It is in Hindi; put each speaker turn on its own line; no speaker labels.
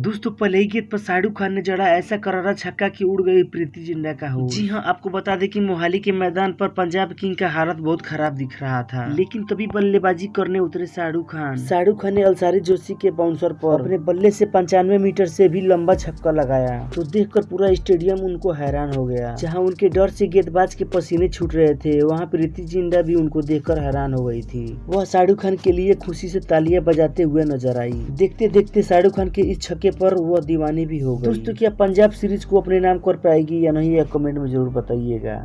दोस्तों पहले ही गेंद पर शाहरुख खान ने जड़ा ऐसा करारा छक्का कि उड़ गई प्रीति जिंटा का हो जी हाँ आपको बता दें कि मोहाली के मैदान पर पंजाब किंग का हालत बहुत खराब दिख रहा था। लेकिन तभी बल्लेबाजी करने उतरे शाहरुख खान। शाहरुख खान ने अलसारी जोशी के बाउंसर पर अपने बल्ले से पंचानवे मीटर से भी लंबा छक्का लगाया। तो देखकर पूरा स्टेडियम उनको हैरान हो गया। जहाँ उनके डर से गेंदबाज के पसीने छूट रहे थे वहाँ प्रीति जिंटा भी उनको देखकर हैरान हो गई थी। वह शाहरुख खान के लिए खुशी से तालियाँ बजाते हुए नज़र आई। देखते देखते शाहरुख खान के इस छक्के पर वह दीवानी भी हो गई। दोस्तों क्या पंजाब सीरीज़ को अपने नाम कर पाएगी या नहीं यह कमेंट में ज़रूर बताइएगा।